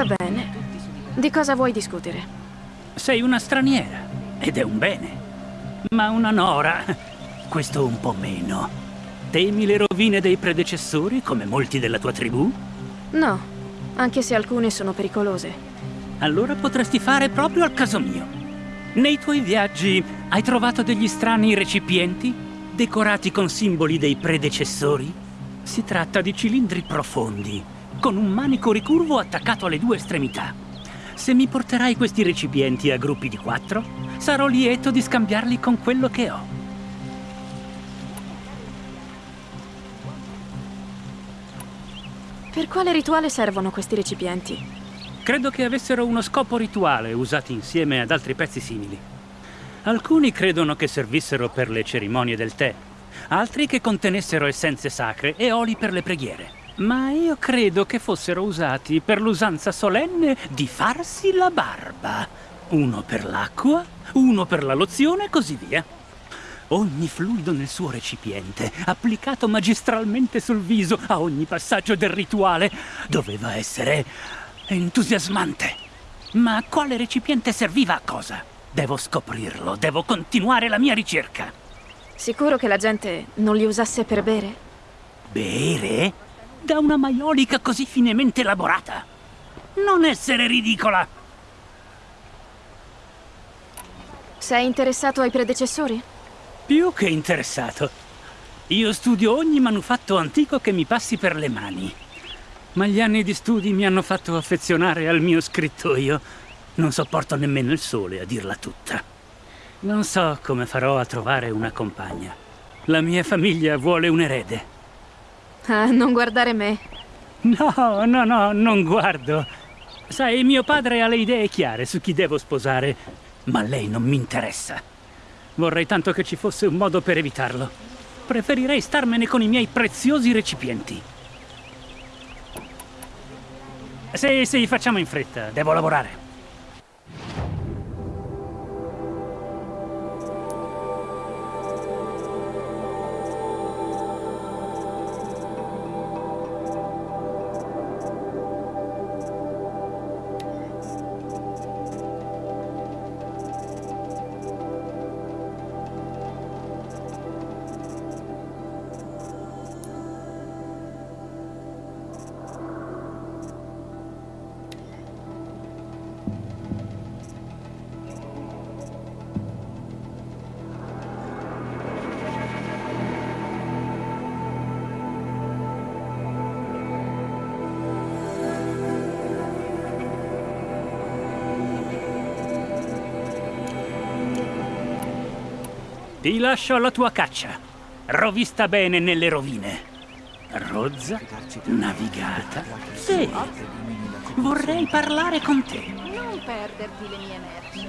Va bene. Di cosa vuoi discutere? Sei una straniera, ed è un bene. Ma una nora, questo un po' meno. Temi le rovine dei predecessori, come molti della tua tribù? No, anche se alcune sono pericolose. Allora potresti fare proprio al caso mio. Nei tuoi viaggi hai trovato degli strani recipienti decorati con simboli dei predecessori? Si tratta di cilindri profondi, con un manico ricurvo attaccato alle due estremità. Se mi porterai questi recipienti a gruppi di quattro, sarò lieto di scambiarli con quello che ho. Per quale rituale servono questi recipienti? Credo che avessero uno scopo rituale usati insieme ad altri pezzi simili. Alcuni credono che servissero per le cerimonie del tè, altri che contenessero essenze sacre e oli per le preghiere. Ma io credo che fossero usati per l'usanza solenne di farsi la barba. Uno per l'acqua, uno per la lozione e così via. Ogni fluido nel suo recipiente, applicato magistralmente sul viso a ogni passaggio del rituale, doveva essere entusiasmante. Ma quale recipiente serviva a cosa? Devo scoprirlo, devo continuare la mia ricerca. Sicuro che la gente non li usasse per bere? Bere? Da una maiolica così finemente elaborata? Non essere ridicola! Sei interessato ai predecessori? Più che interessato. Io studio ogni manufatto antico che mi passi per le mani. Ma gli anni di studi mi hanno fatto affezionare al mio scrittoio. Non sopporto nemmeno il sole, a dirla tutta. Non so come farò a trovare una compagna. La mia famiglia vuole un erede. Ah, non guardare me. No, no, no, non guardo. Sai, mio padre ha le idee chiare su chi devo sposare, ma lei non mi interessa. Vorrei tanto che ci fosse un modo per evitarlo. Preferirei starmene con i miei preziosi recipienti. Sì, sì, facciamo in fretta, devo lavorare. Lascio alla tua caccia. Rovista bene nelle rovine. Rozza, navigata. Sì. Vorrei parlare con te. Non perderti le mie merci.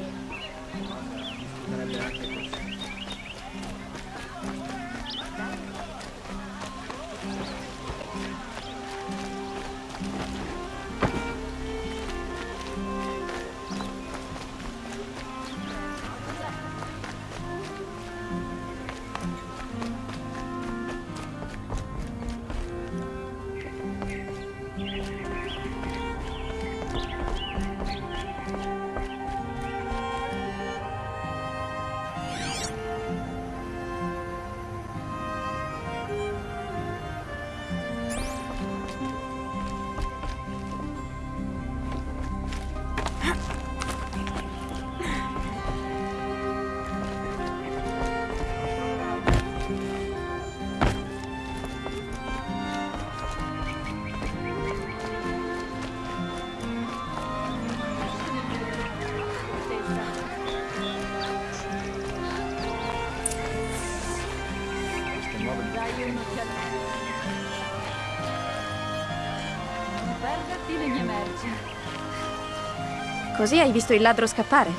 Così hai visto il ladro scappare?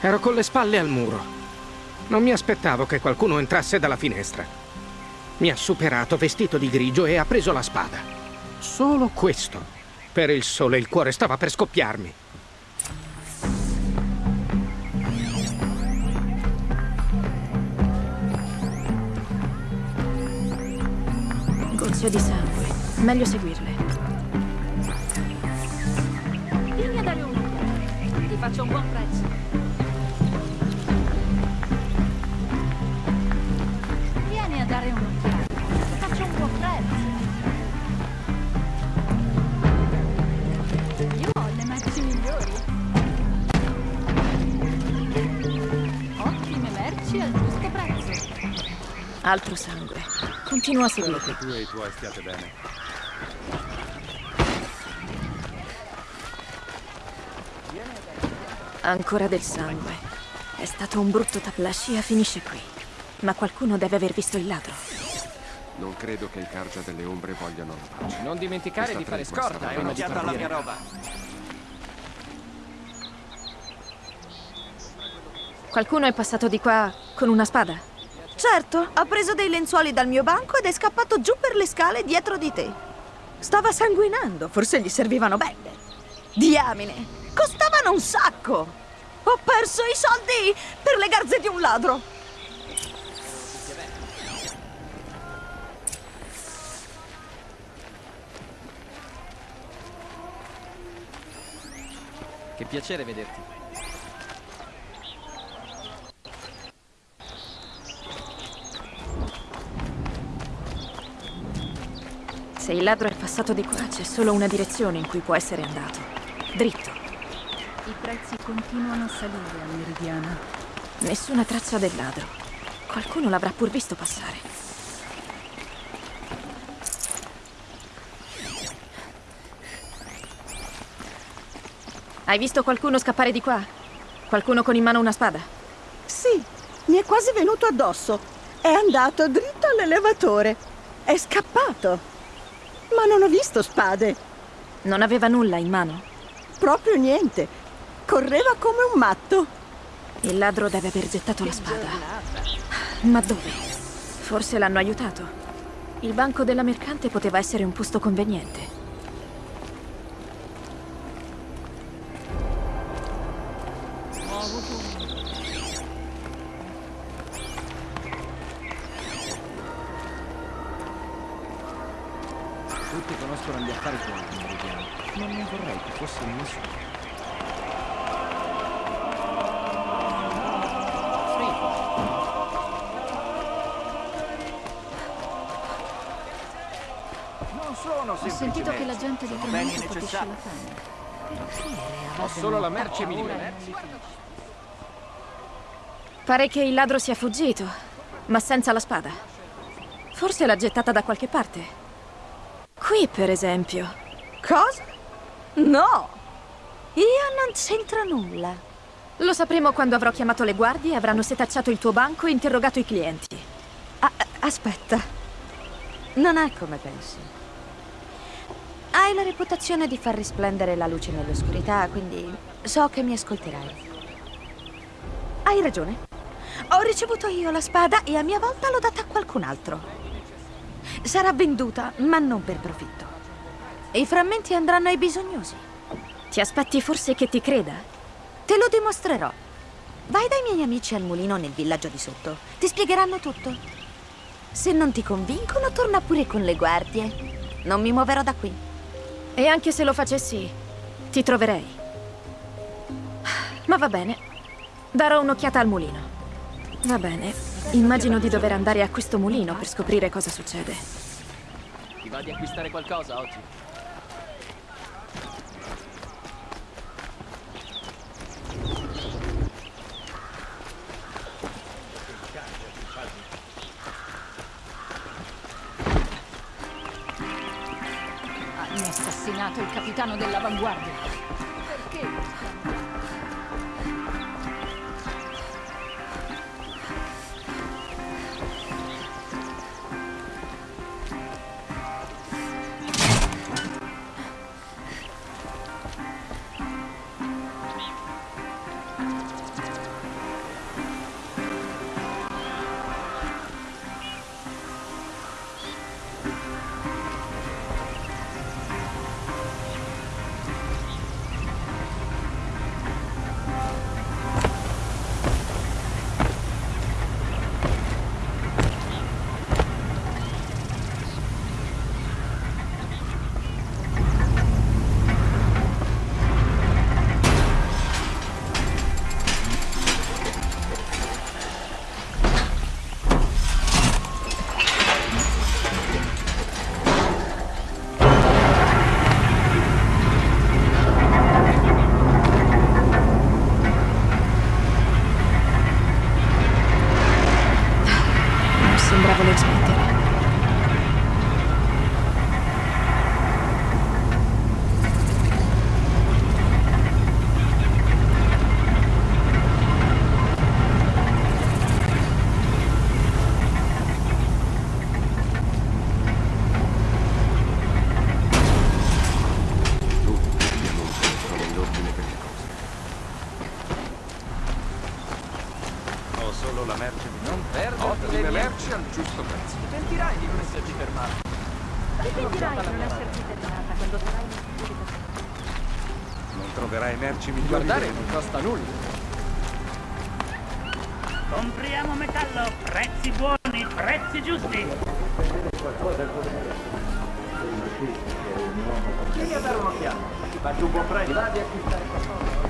Ero con le spalle al muro. Non mi aspettavo che qualcuno entrasse dalla finestra. Mi ha superato vestito di grigio e ha preso la spada. Solo questo. Per il sole il cuore stava per scoppiarmi. Gocce di sangue. Meglio seguirle. Faccio un buon prezzo. Vieni a dare un'occhiata. Ti faccio un buon prezzo. Io ho le merci migliori. Ottime merci al giusto prezzo. Altro sangue. Continua a seguirli. Che tu e i tuoi stiate bene. Ancora del sangue. È stato un brutto tap. La scia finisce qui. Ma qualcuno deve aver visto il ladro. Non credo che i Cargia delle Ombre vogliano rovarci. Non dimenticare di fare scorta tregua prima di stava partire. roba. Qualcuno è passato di qua con una spada? Certo, ha preso dei lenzuoli dal mio banco ed è scappato giù per le scale dietro di te. Stava sanguinando, forse gli servivano bende. Diamine, costavano un sacco. Ho perso i soldi per le garze di un ladro. Che piacere vederti. Se il ladro è passato di qua, c'è solo una direzione in cui può essere andato. Dritto. I prezzi continuano a salire a Meridiana. Nessuna traccia del ladro. Qualcuno l'avrà pur visto passare. Hai visto qualcuno scappare di qua? Qualcuno con in mano una spada? Sì, mi è quasi venuto addosso. È andato dritto all'elevatore. È scappato. Ma non ho visto spade. Non aveva nulla in mano? Proprio niente. Correva come un matto. Il ladro deve aver gettato la spada. Ma dove? Forse l'hanno aiutato. Il banco della mercante poteva essere un posto conveniente. Pare che il ladro sia fuggito, ma senza la spada. Forse l'ha gettata da qualche parte. Qui, per esempio. Cosa? No! Io non c'entro nulla. Lo sapremo quando avrò chiamato le guardie, avranno setacciato il tuo banco e interrogato i clienti. Ah, aspetta. Non è come pensi. Hai la reputazione di far risplendere la luce nell'oscurità, quindi so che mi ascolterai. Hai ragione. Ho ricevuto io la spada e a mia volta l'ho data a qualcun altro. Sarà venduta, ma non per profitto. I frammenti andranno ai bisognosi. Ti aspetti forse che ti creda? Te lo dimostrerò. Vai dai miei amici al mulino nel villaggio di sotto. Ti spiegheranno tutto. Se non ti convincono, torna pure con le guardie. Non mi muoverò da qui. E anche se lo facessi, ti troverei. Ma va bene. Darò un'occhiata al mulino. Va bene. Immagino di dover andare a questo mulino per scoprire cosa succede. Ti va di acquistare qualcosa oggi? Hanno assassinato il capitano dell'avanguardia. Prezzo. Sentirai di non esserci fermato. Sentirai di non esserti fermata quando sarai in sicurezza. Non troverai merci migliori Guardare non costa nulla. Compriamo metallo, prezzi buoni, prezzi giusti. Vieni a dare un'occhiata. Ti faccio un buon prezzo. Vadi a acquistare qualcosa.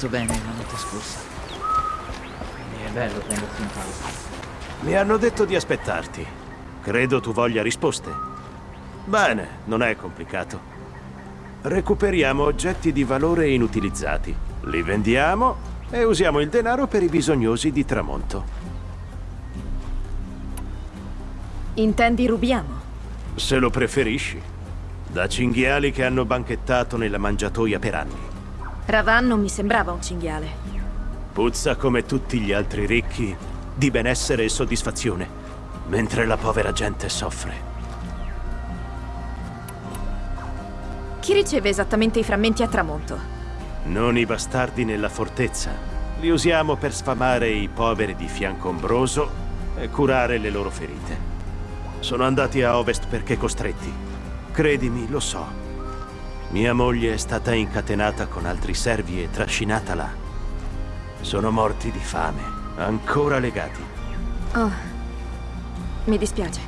Dormito bene la notte scorsa. Quindi è bello prendersi un pausa. Mi hanno detto di aspettarti. Credo tu voglia risposte. Bene, non è complicato. Recuperiamo oggetti di valore inutilizzati, li vendiamo e usiamo il denaro per i bisognosi di Tramonto. Intendi rubiamo? Se lo preferisci. Da cinghiali che hanno banchettato nella mangiatoia per anni. Ravan non mi sembrava un cinghiale. Puzza come tutti gli altri ricchi di benessere e soddisfazione, mentre la povera gente soffre. Chi riceve esattamente i frammenti a tramonto? Non i bastardi nella fortezza. Li usiamo per sfamare i poveri di Fiancombroso e curare le loro ferite. Sono andati a ovest perché costretti. Credimi, lo so. Mia moglie è stata incatenata con altri servi e trascinata là. Sono morti di fame, ancora legati. Oh, mi dispiace.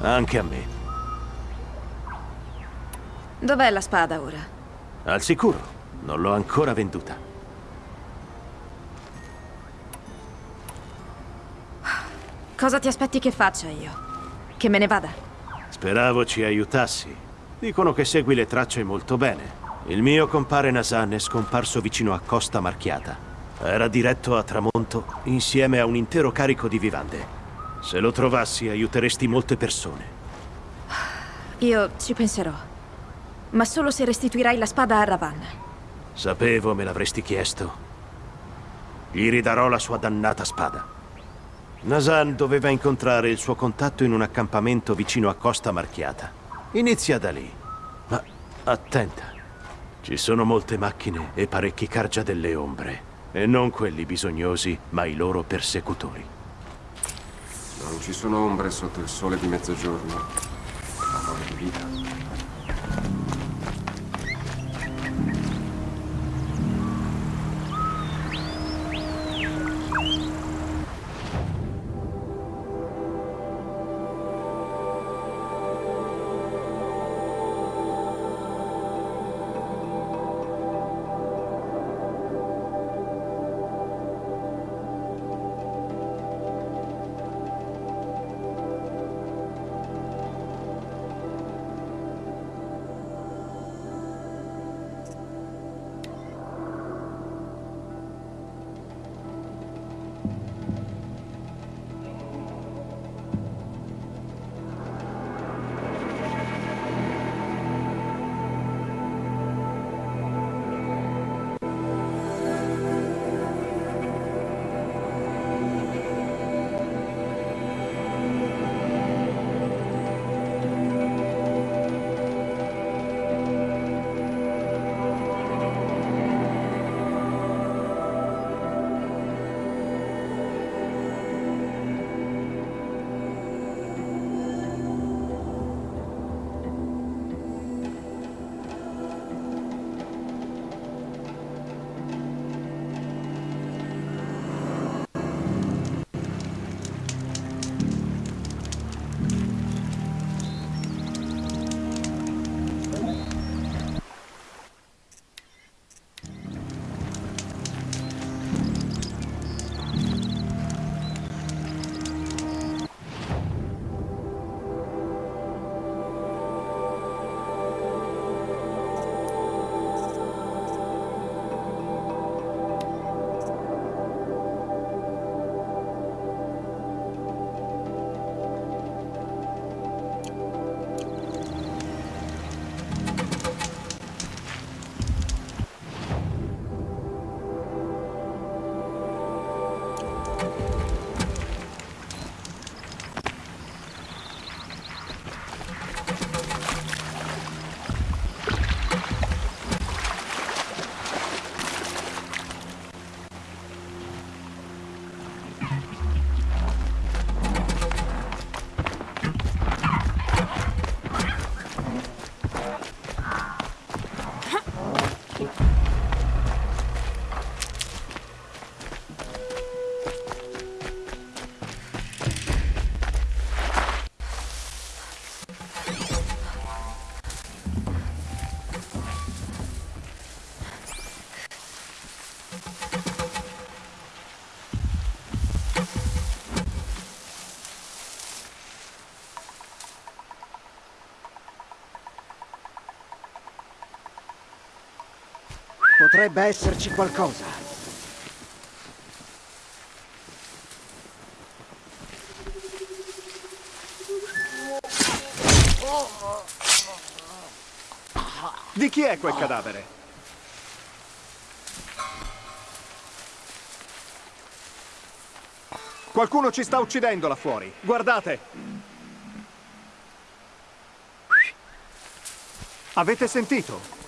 Anche a me. Dov'è la spada ora? Al sicuro, non l'ho ancora venduta. Cosa ti aspetti che faccia io? Che me ne vada? Speravo ci aiutassi. Dicono che segui le tracce molto bene. Il mio compare Nasan è scomparso vicino a Costa Marchiata. Era diretto a tramonto insieme a un intero carico di vivande. Se lo trovassi aiuteresti molte persone. Io ci penserò. Ma solo se restituirai la spada a Ravan. Sapevo me l'avresti chiesto. Gli ridarò la sua dannata spada. Nasan doveva incontrare il suo contatto in un accampamento vicino a Costa Marchiata. Inizia da lì. Ma attenta. Ci sono molte macchine e parecchi cargia delle ombre. E non quelli bisognosi, ma i loro persecutori. Non ci sono ombre sotto il sole di mezzogiorno. Amore di vita. Potrebbe esserci qualcosa. Di chi è quel cadavere? Qualcuno ci sta uccidendo là fuori. Guardate! Avete sentito?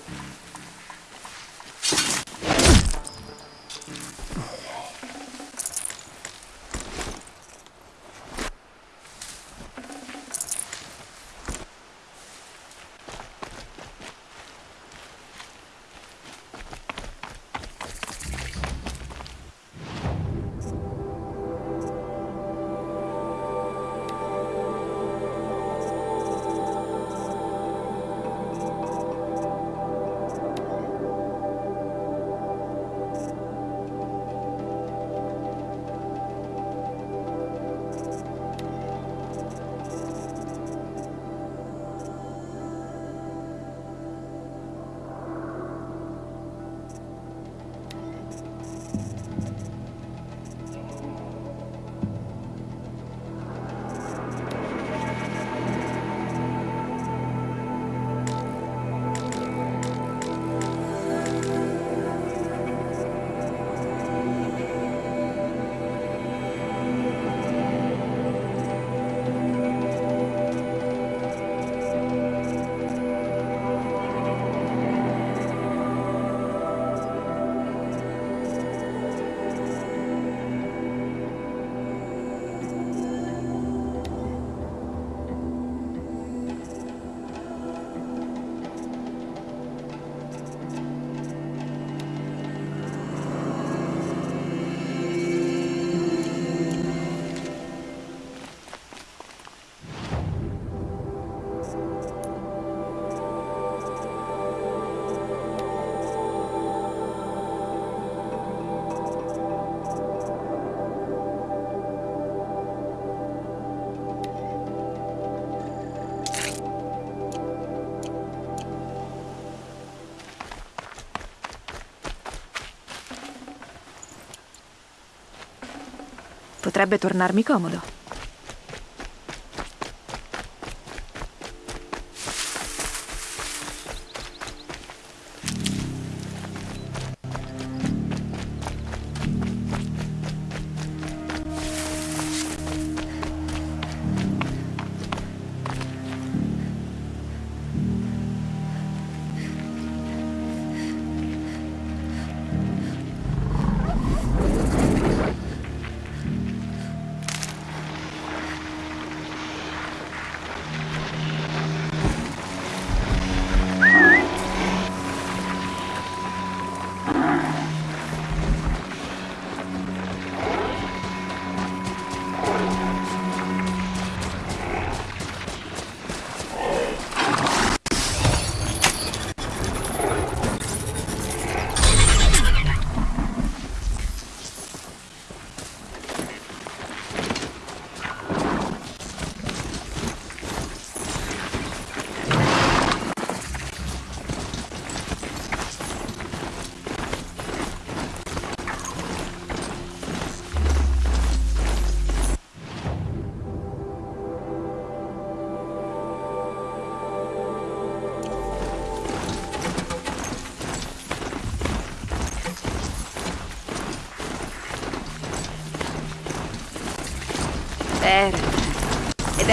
Potrebbe tornarmi comodo.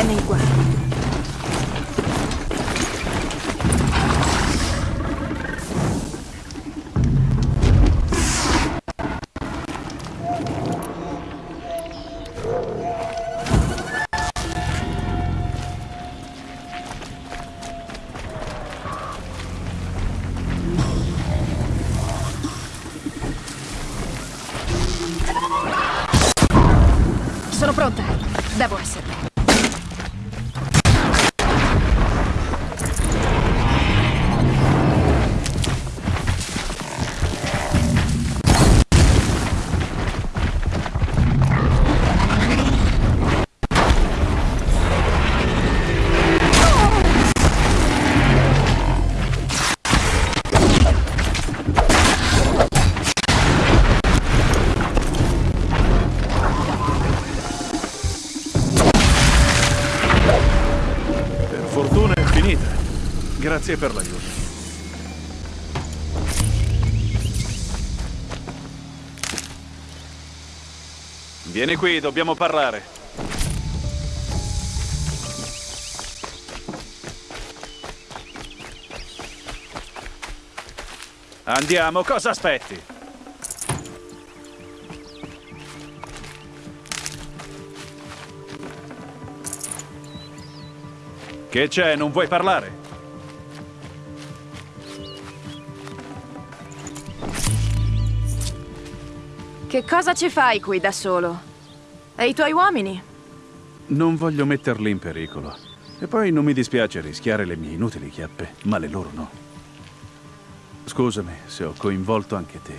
Ed è Grazie per l'aiuto. Vieni qui, dobbiamo parlare. Andiamo, cosa aspetti? Che c'è, non vuoi parlare? Che cosa ci fai qui da solo? E i tuoi uomini? Non voglio metterli in pericolo. E poi non mi dispiace rischiare le mie inutili chiappe, ma le loro no. Scusami se ho coinvolto anche te.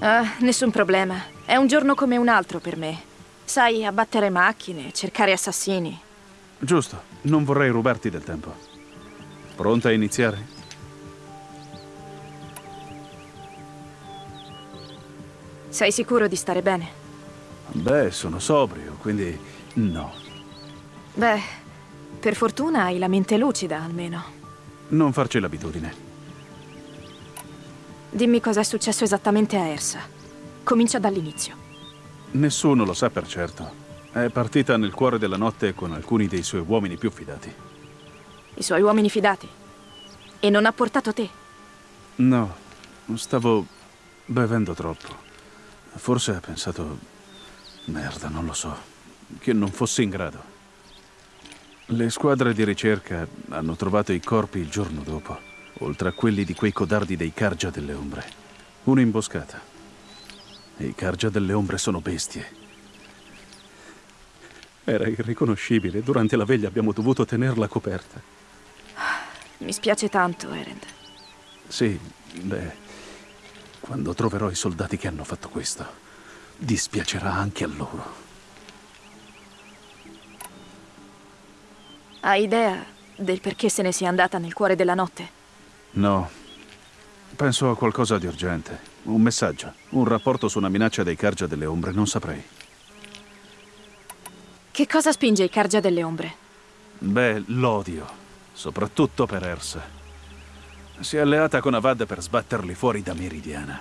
Ah, nessun problema. È un giorno come un altro per me. Sai, abbattere macchine, cercare assassini. Giusto, non vorrei rubarti del tempo. Pronta a iniziare? Sei sicuro di stare bene? Beh, sono sobrio, quindi no. Beh, per fortuna hai la mente lucida, almeno. Non farci l'abitudine. Dimmi cosa è successo esattamente a Ersa. Comincia dall'inizio. Nessuno lo sa per certo. È partita nel cuore della notte con alcuni dei suoi uomini più fidati. I suoi uomini fidati? E non ha portato te? No, stavo bevendo troppo. Forse ha pensato... Merda, non lo so. Che non fossi in grado. Le squadre di ricerca hanno trovato i corpi il giorno dopo, oltre a quelli di quei codardi dei Cargia delle Ombre. Un'imboscata. E i Cargia delle Ombre sono bestie. Era irriconoscibile. Durante la veglia abbiamo dovuto tenerla coperta. Mi spiace tanto, Erend. Sì, beh... Quando troverò i soldati che hanno fatto questo, dispiacerà anche a loro. Hai idea del perché se ne sia andata nel cuore della notte? No. Penso a qualcosa di urgente. Un messaggio. Un rapporto su una minaccia dei Cargia delle Ombre. Non saprei. Che cosa spinge i Cargia delle Ombre? Beh, l'odio. Soprattutto per Ersa. Si è alleata con Avad per sbatterli fuori da Meridiana.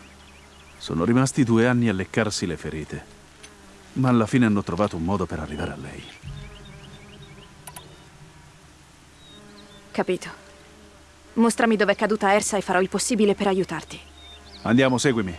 Sono rimasti due anni a leccarsi le ferite. Ma alla fine hanno trovato un modo per arrivare a lei. Capito. Mostrami dove è caduta Ersa e farò il possibile per aiutarti. Andiamo, seguimi.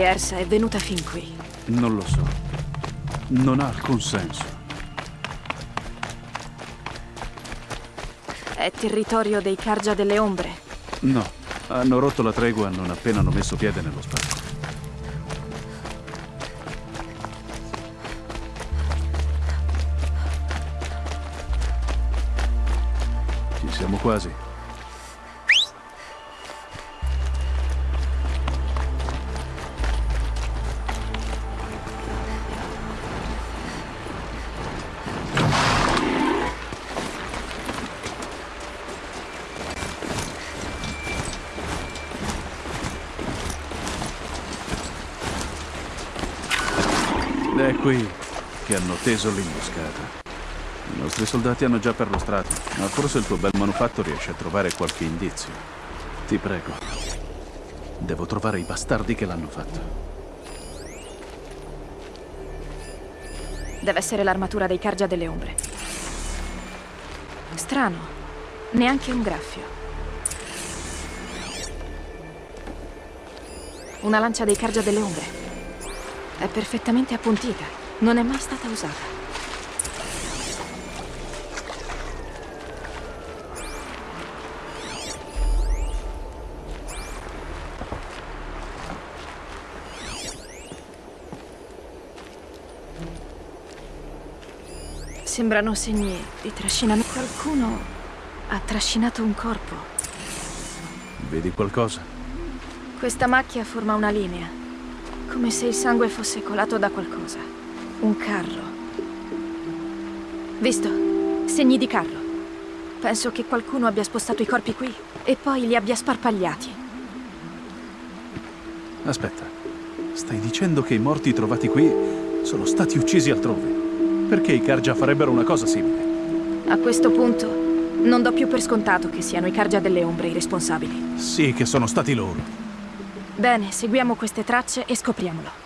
Perché Ersa è venuta fin qui? Non lo so. Non ha alcun senso. È territorio dei Cargia delle Ombre. No, hanno rotto la tregua non appena hanno messo piede nello spazio. Ci siamo quasi. Che hanno teso l'imboscata. I nostri soldati hanno già perlustrato, ma forse il tuo bel manufatto riesce a trovare qualche indizio. Ti prego. Devo trovare i bastardi che l'hanno fatto. Deve essere l'armatura dei Cargia delle Ombre. Strano. Neanche un graffio. Una lancia dei Cargia delle Ombre. È perfettamente appuntita. Non è mai stata usata. Sembrano segni di trascinamento. Qualcuno ha trascinato un corpo. Vedi qualcosa? Questa macchia forma una linea. Come se il sangue fosse colato da qualcosa. Un carro. Visto? Segni di carro. Penso che qualcuno abbia spostato i corpi qui e poi li abbia sparpagliati. Aspetta, stai dicendo che i morti trovati qui sono stati uccisi altrove? Perché i Karja farebbero una cosa simile? A questo punto non do più per scontato che siano i Cargia delle Ombre i responsabili. Sì, che sono stati loro. Bene, seguiamo queste tracce e scopriamolo.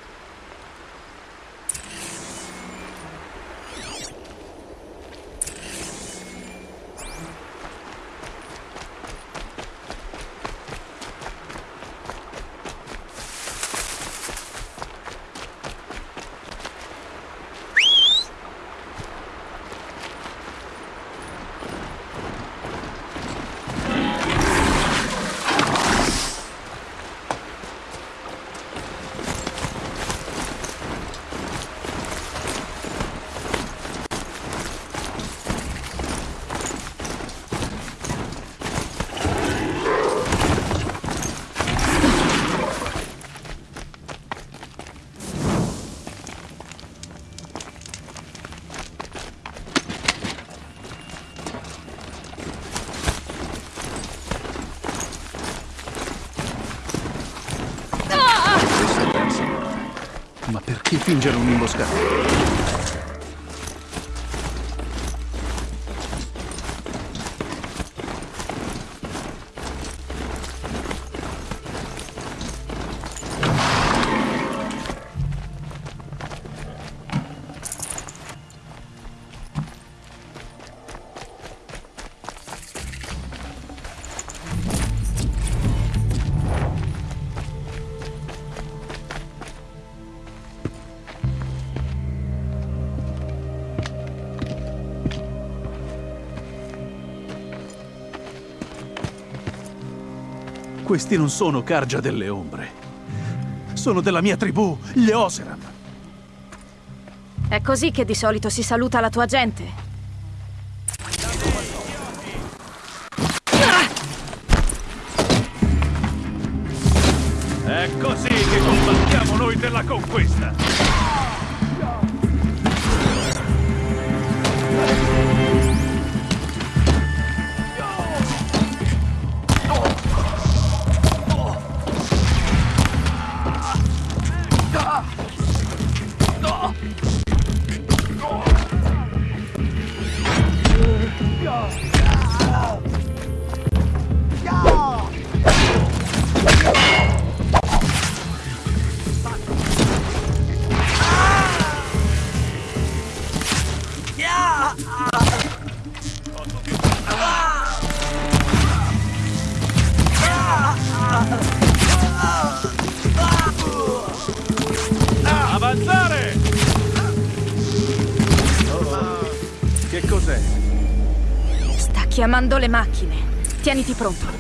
Questi non sono Karja delle ombre. Sono della mia tribù, gli Oseram. È così che di solito si saluta la tua gente. Sta chiamando le macchine. Tieniti pronto.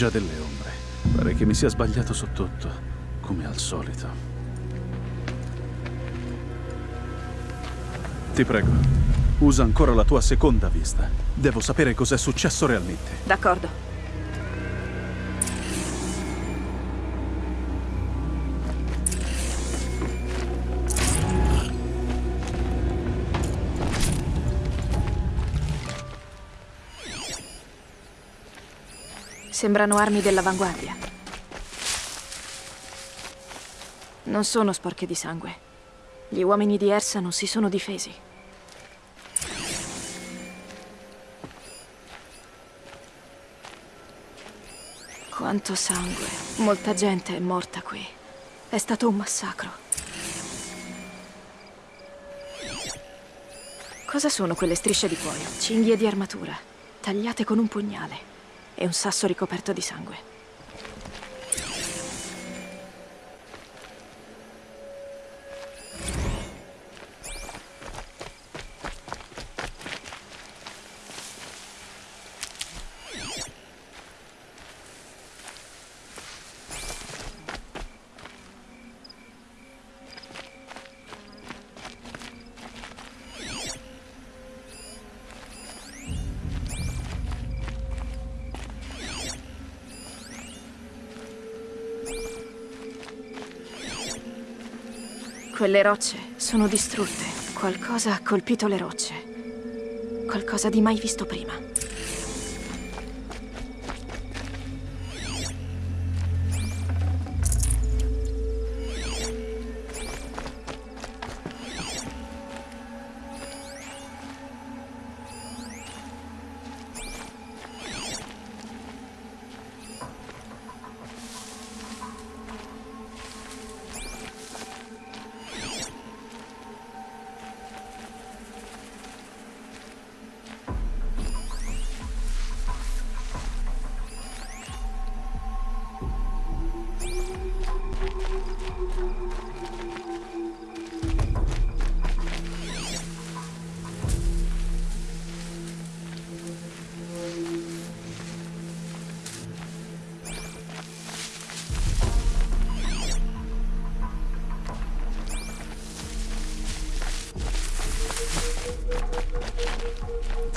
Cargia delle ombre. Pare che mi sia sbagliato su tutto, come al solito. Ti prego, usa ancora la tua seconda vista. Devo sapere cos'è successo realmente. D'accordo. Sembrano armi dell'avanguardia. Non sono sporche di sangue. Gli uomini di Ersa non si sono difesi. Quanto sangue. Molta gente è morta qui. È stato un massacro. Cosa sono quelle strisce di cuoio? Cinghie di armatura, tagliate con un pugnale e un sasso ricoperto di sangue. Quelle rocce sono distrutte. Qualcosa ha colpito le rocce. Qualcosa di mai visto prima.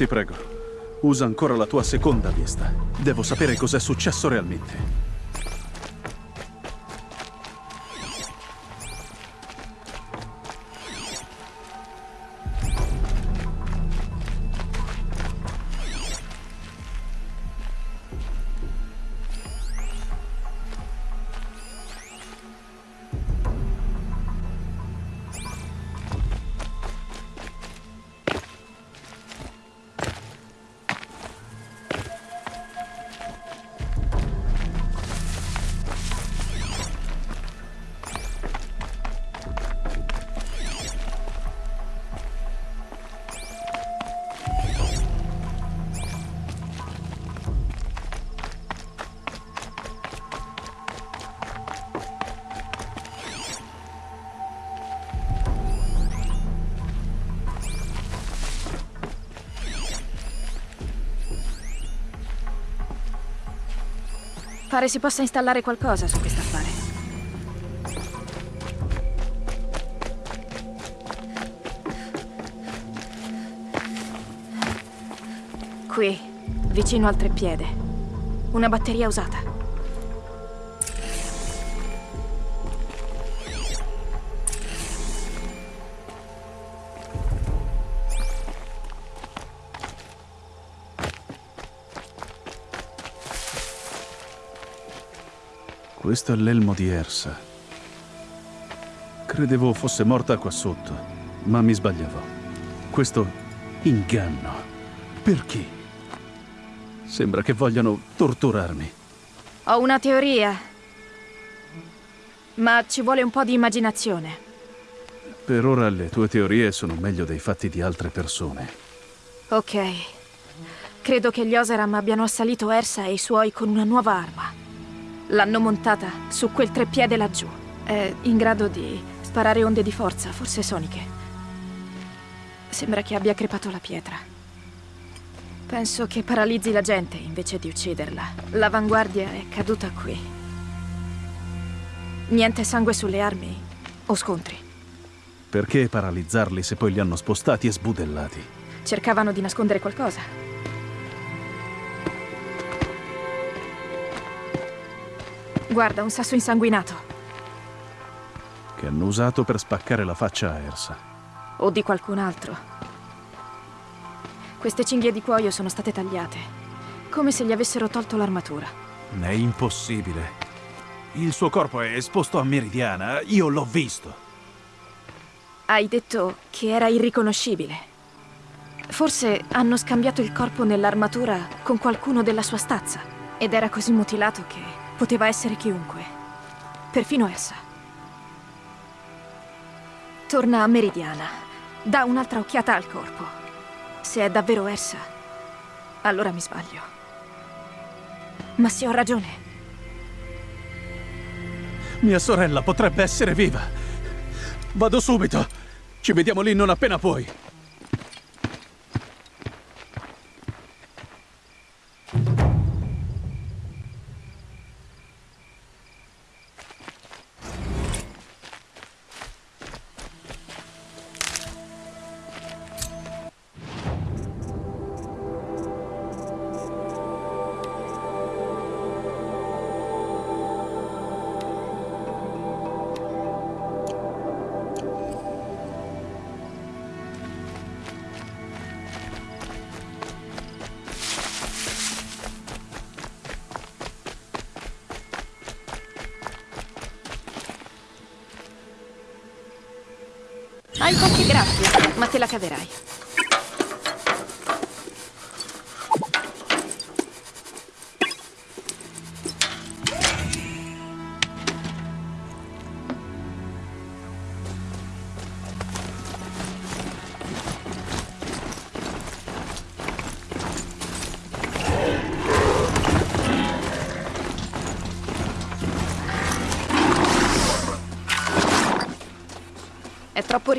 Ti prego, usa ancora la tua seconda vista. Devo sapere cos'è successo realmente. Pare si possa installare qualcosa su quest'affare. Qui, vicino al treppiede. Una batteria usata. Questo è l'elmo di Ersa. Credevo fosse morta qua sotto, ma mi sbagliavo. Questo inganno. Perché? Sembra che vogliano torturarmi. Ho una teoria. Ma ci vuole un po' di immaginazione. Per ora le tue teorie sono meglio dei fatti di altre persone. Ok. Credo che gli Oseram abbiano assalito Ersa e i suoi con una nuova arma. L'hanno montata su quel treppiede laggiù. È in grado di sparare onde di forza, forse soniche. Sembra che abbia crepato la pietra. Penso che paralizzi la gente invece di ucciderla. L'avanguardia è caduta qui. Niente sangue sulle armi o scontri. Perché paralizzarli se poi li hanno spostati e sbudellati? Cercavano di nascondere qualcosa. Guarda, un sasso insanguinato. Che hanno usato per spaccare la faccia a Ersa. O di qualcun altro. Queste cinghie di cuoio sono state tagliate. Come se gli avessero tolto l'armatura. È impossibile. Il suo corpo è esposto a Meridiana. Io l'ho visto. Hai detto che era irriconoscibile. Forse hanno scambiato il corpo nell'armatura con qualcuno della sua stazza. Ed era così mutilato che poteva essere chiunque. Perfino essa. Torna a Meridiana. Dà un'altra occhiata al corpo. Se è davvero essa, allora mi sbaglio. Ma se ho ragione, Mia sorella potrebbe essere viva. Vado subito. Ci vediamo lì non appena puoi. Hai qualche grazia, ma te la caverai.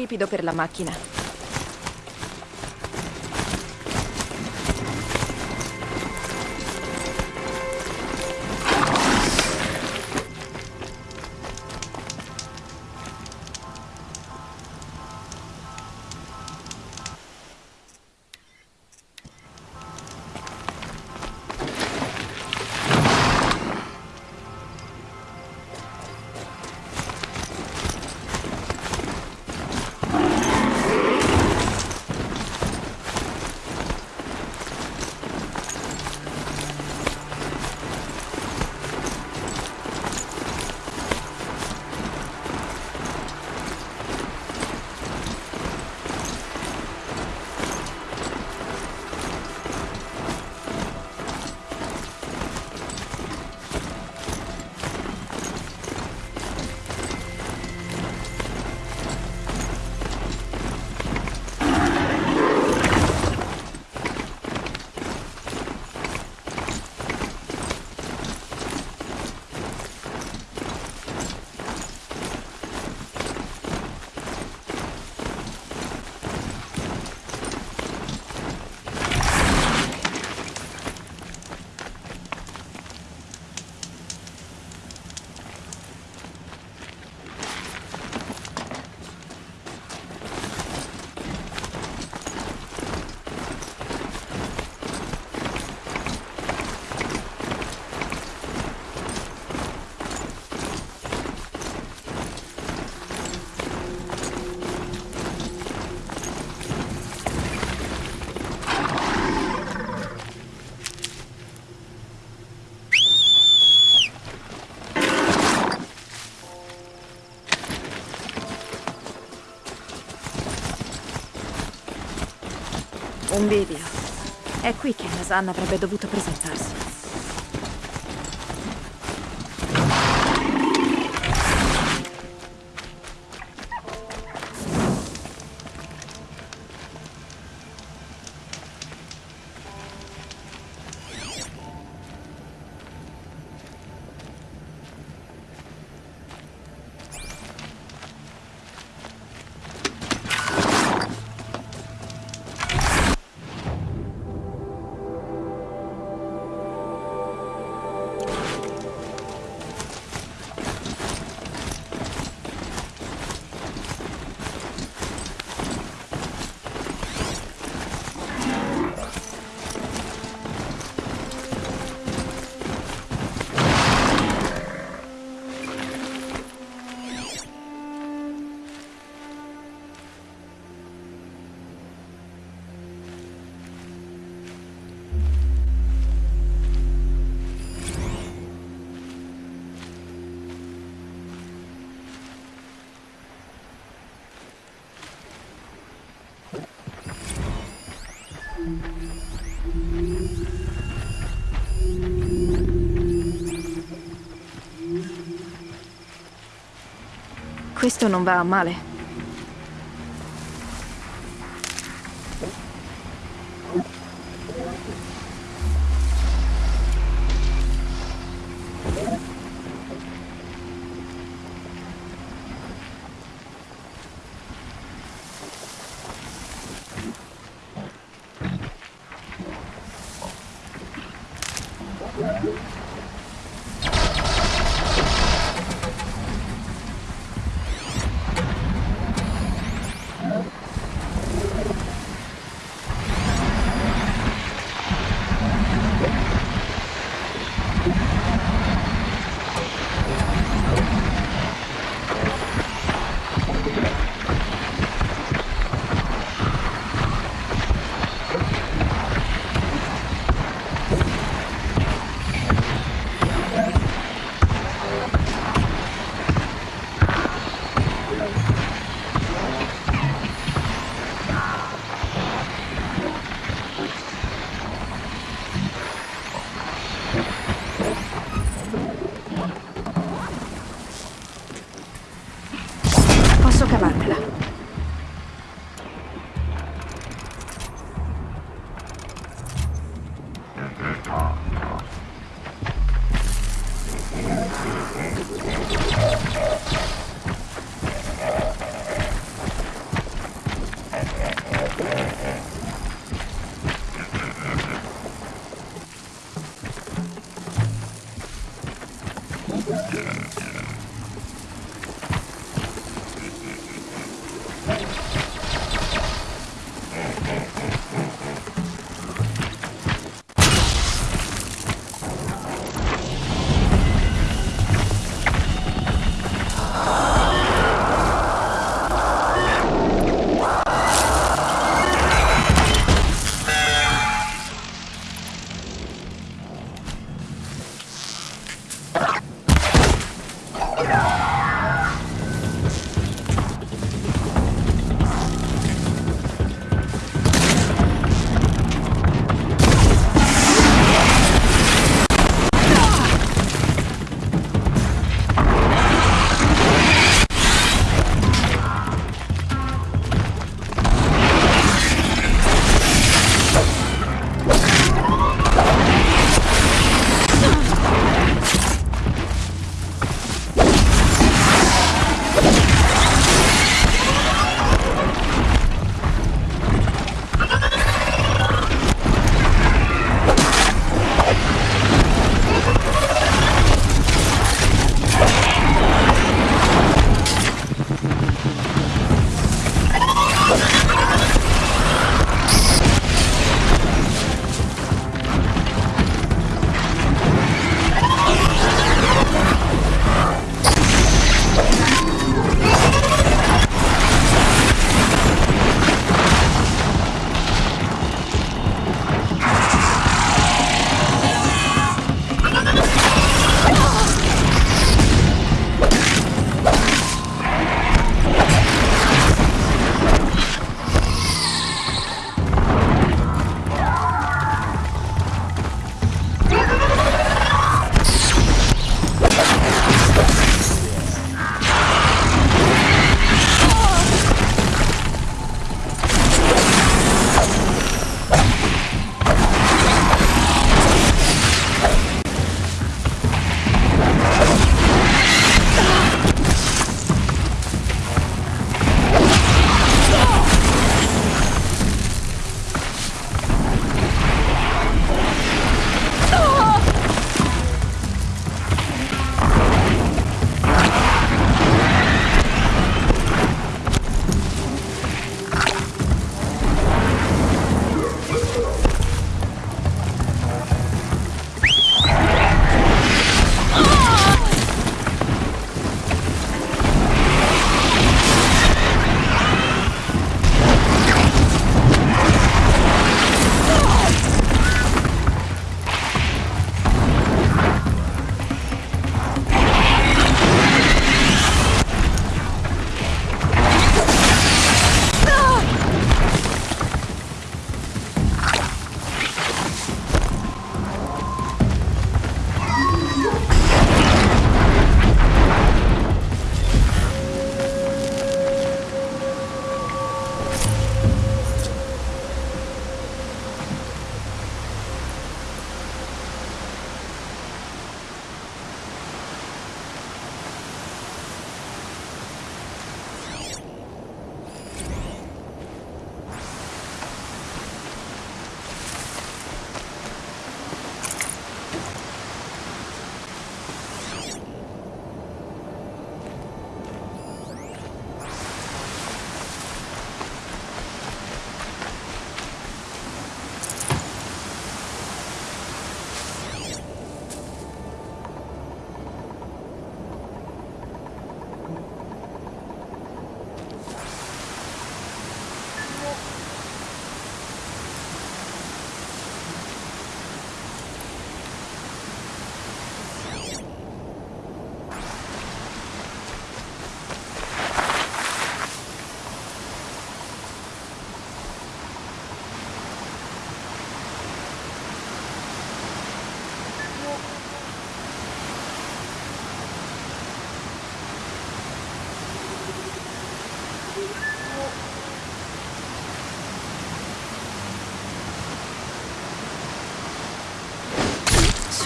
Ripido per la macchina. Un bivio. È qui che Nasan avrebbe dovuto presentarsi. Non va male.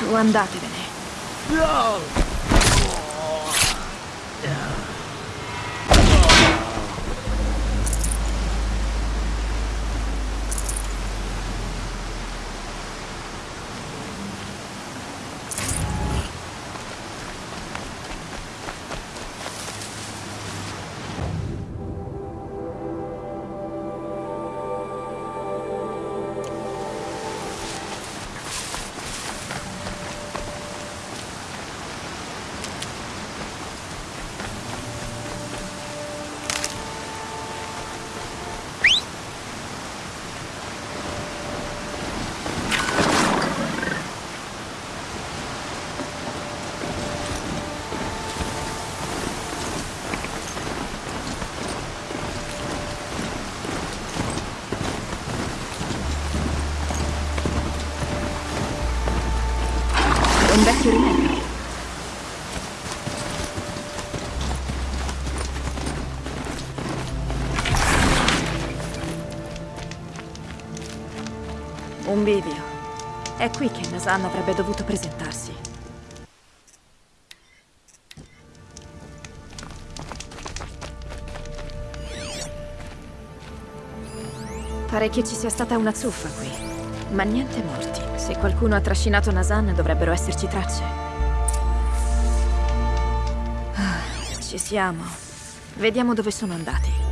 Su, andatevene. È Un bivio. È qui che Nasan avrebbe dovuto presentarsi. Pare che ci sia stata una zuffa qui. Ma niente morti. Se qualcuno ha trascinato Nasan dovrebbero esserci tracce. Ah, ci siamo. Vediamo dove sono andati.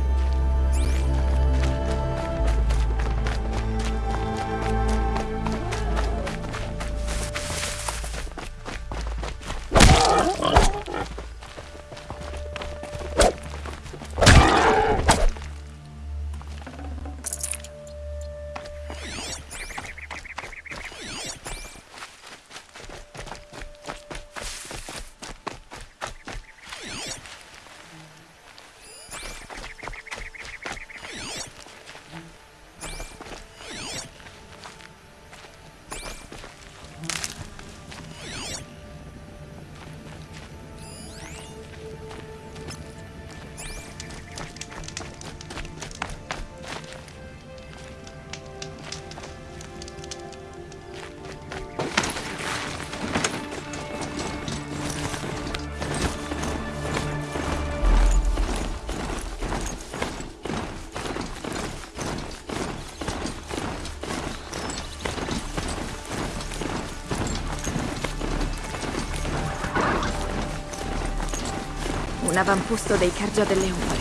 Un dei Cargia delle Ombre.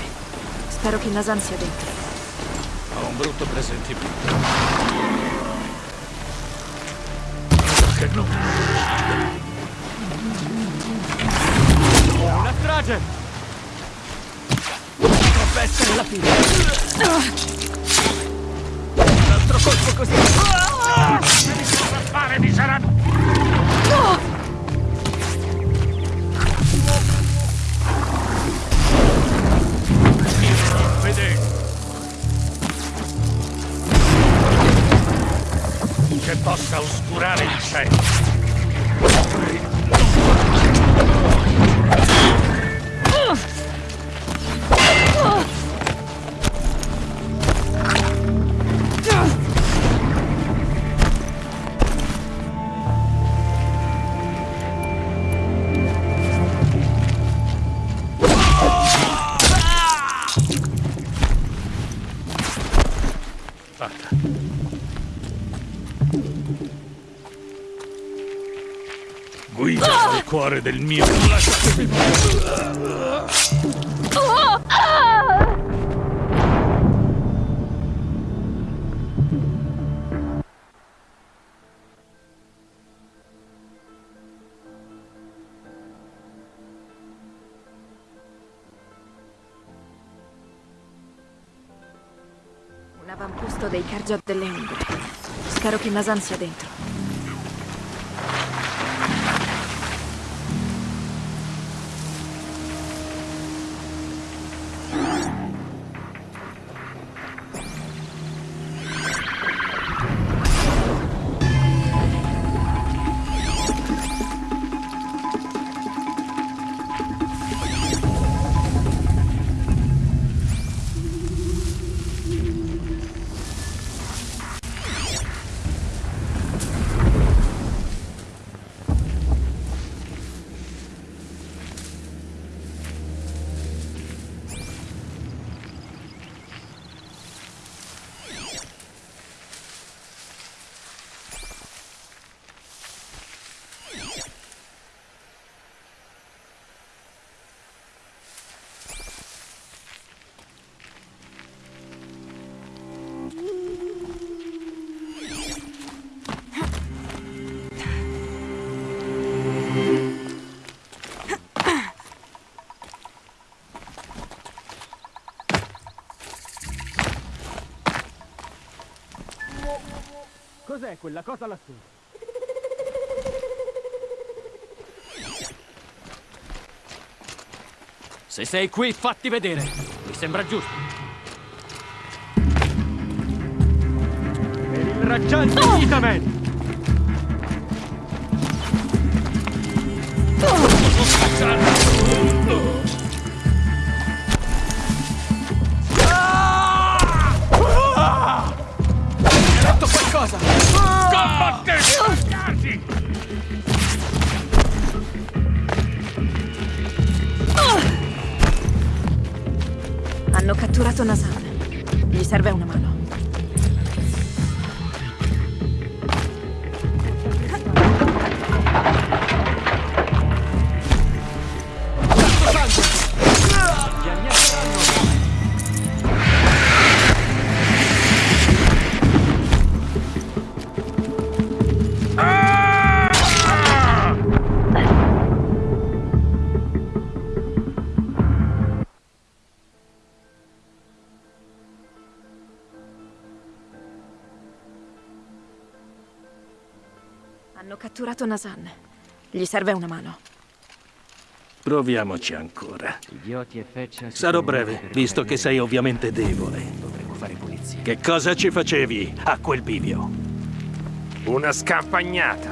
Spero che Nasan sia dentro. Ho un brutto presentimento. Che no. Una strage! Potrebbe essere la fine. Un altro colpo così. Devi fare mi sarà... cuore del mio... Un avamposto dei Cargia delle Ombre. Spero che Nasan sia dentro. Quella cosa lassù? Se sei qui, fatti vedere. Mi sembra giusto. Per il raggiante oh! Itamen! Hai detto qualcosa? Combattete! Hanno catturato Nasan. Gli serve una mano. Catturato Nasan. Gli serve una mano. Proviamoci ancora. Idioti e feccia. Sarò breve, visto che sei ovviamente debole. Dovremmo fare pulizia. Che cosa ci facevi a quel bivio? Una scampagnata.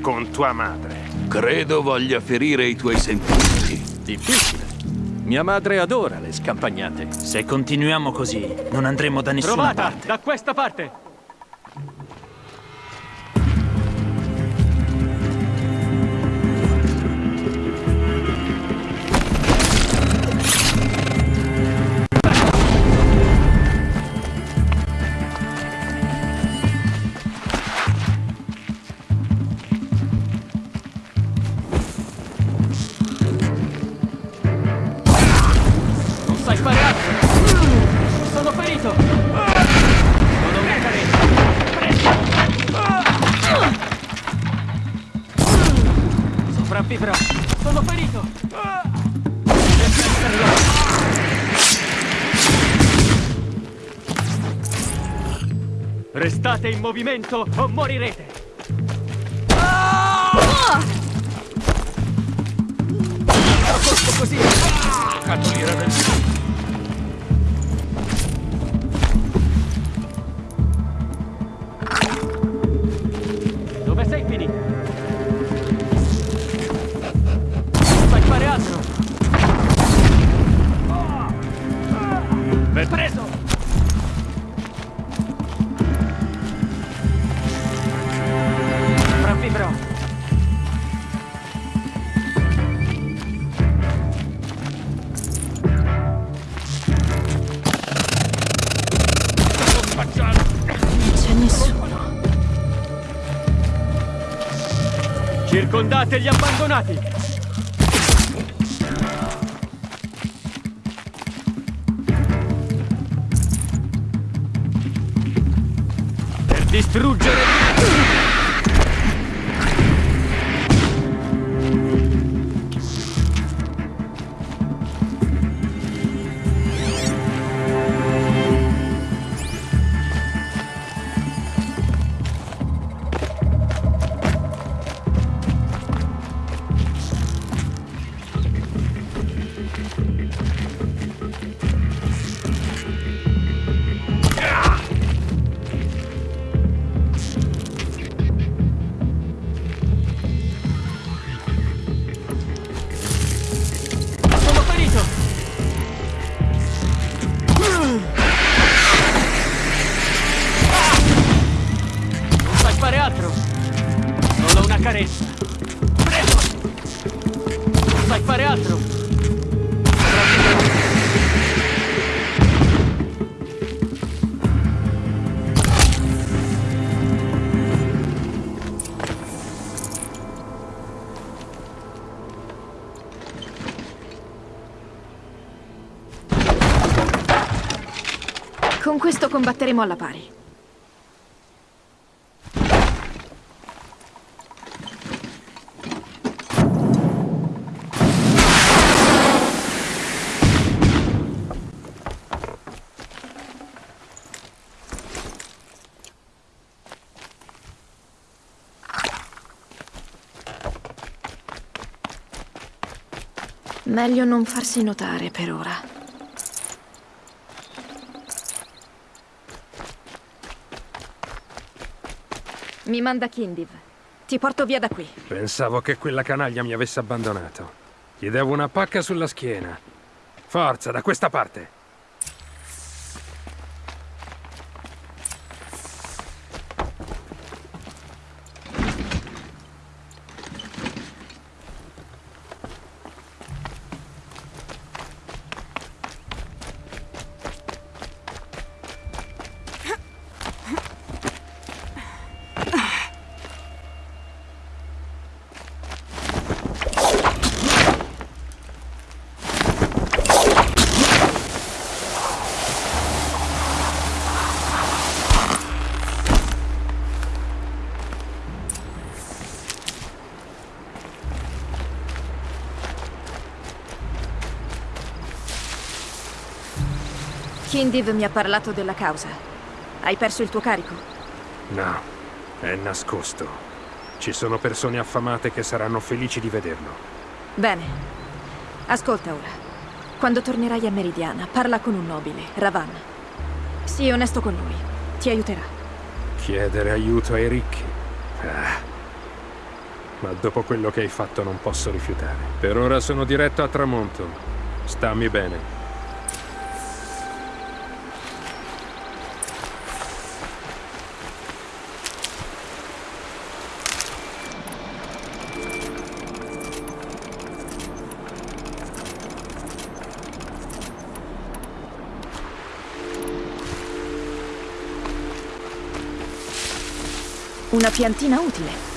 Con tua madre. Credo voglia ferire i tuoi sentimenti. Difficile. Mia madre adora le scampagnate. Se continuiamo così, non andremo da nessuna Trovata! parte. Da questa parte! Restate in movimento o morirete! Circondate gli abbandonati! combatteremo alla pari. Meglio non farsi notare per ora. Mi manda Kindiv. Ti porto via da qui. Pensavo che quella canaglia mi avesse abbandonato. Gli devo una pacca sulla schiena. Forza, da questa parte. Kindiv mi ha parlato della causa. Hai perso il tuo carico? No, è nascosto. Ci sono persone affamate che saranno felici di vederlo. Bene. Ascolta ora. Quando tornerai a Meridiana, parla con un nobile, Ravan. Sii onesto con lui. Ti aiuterà. Chiedere aiuto ai ricchi. Ah. Ma dopo quello che hai fatto non posso rifiutare. Per ora sono diretto a tramonto. Stammi bene. Piantina utile.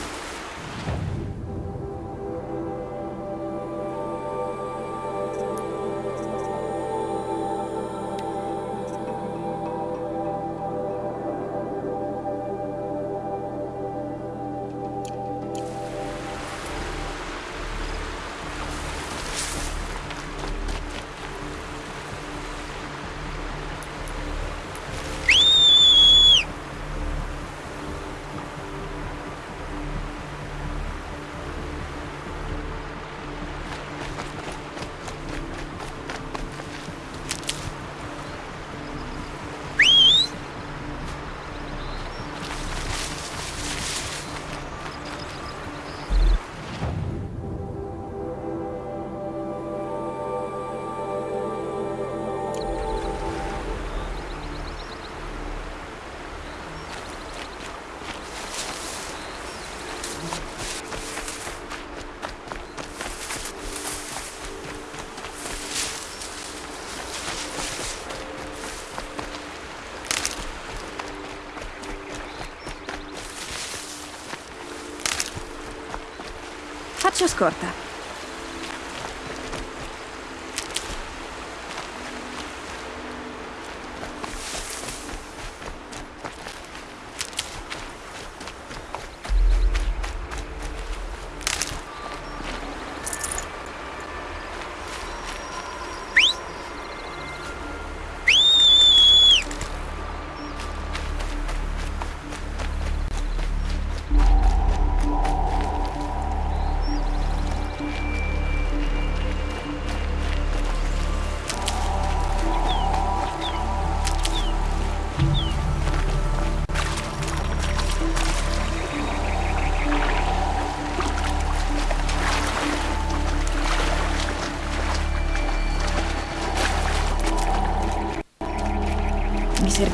Faccio scorta.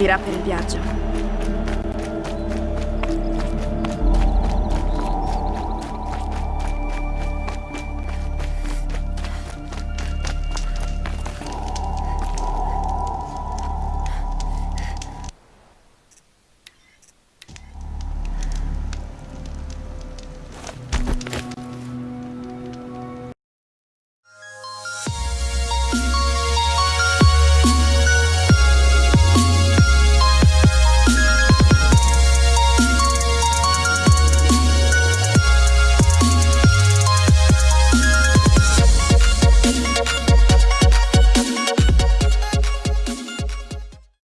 Servirà per il viaggio.